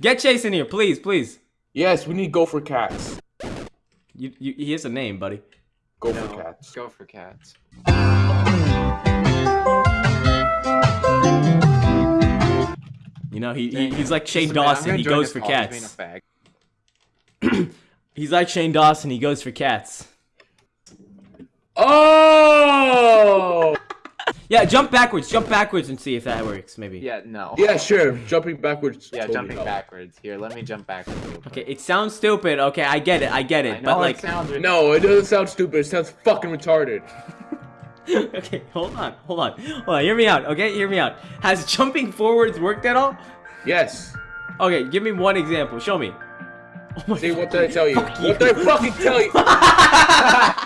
Get Chase in here, please, please. Yes, we need go for cats. You, you, he has a name, buddy. Go No, for cats. Go for cats. You know, he, he he's like Shane Listen, man, Dawson. gonna He goes for call as being cats. He's like Shane Dawson. He goes for cats. Oh! Yeah, jump backwards. Jump backwards and see if that works. Maybe. Yeah, no. Yeah, sure. Jumping backwards. Yeah, totally jumping helps. backwards. Here, let me jump backwards. Okay, it sounds stupid. Okay, I get it. I get I it. know But like, it sounds No, it doesn't sound stupid. It sounds fucking retarded. okay, hold on, hold on, hold on. Hear me out. Okay, hear me out. Has jumping forwards worked at all? Yes. Okay, give me one example. Show me. Oh my See, God. what did I tell you? Fuck What did I fucking tell you?